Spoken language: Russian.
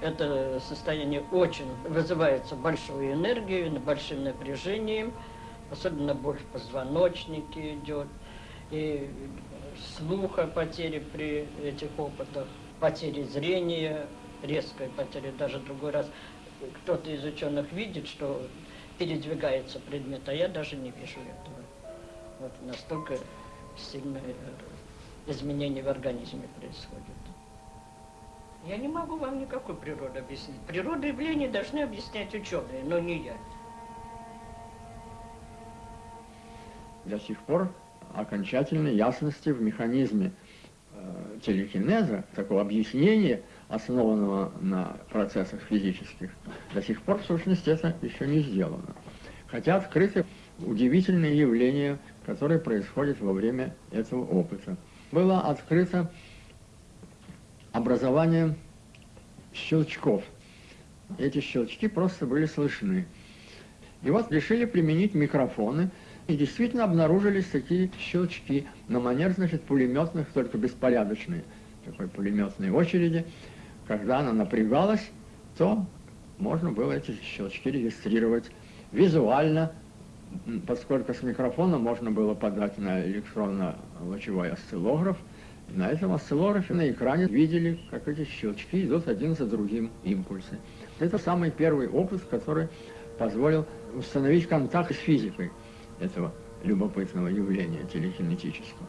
Это состояние очень вызывается большой энергией, большим напряжением, особенно боль в позвоночнике идет, и слуха потери при этих опытах, потери зрения, резкая потеря, даже другой раз кто-то из ученых видит, что передвигается предмет, а я даже не вижу этого. Вот настолько сильное изменение в организме происходит. Я не могу вам никакой природы объяснить. Природу явления должны объяснять ученые, но не я. До сих пор окончательной ясности в механизме э, телекинеза, такого объяснения, основанного на процессах физических, до сих пор, в сущности, это еще не сделано. Хотя открыты удивительные явления, которые происходят во время этого опыта. Было открыто образование щелчков. Эти щелчки просто были слышны. И вот решили применить микрофоны, и действительно обнаружились такие щелчки на манер, значит, пулеметных, только беспорядочные, такой пулеметной очереди. Когда она напрягалась, то можно было эти щелчки регистрировать визуально, поскольку с микрофона можно было подать на электронно-лучевой осциллограф, на этом осциллографе на экране видели, как эти щелчки идут один за другим импульсы. Это самый первый опыт, который позволил установить контакт с физикой этого любопытного явления телекинетического.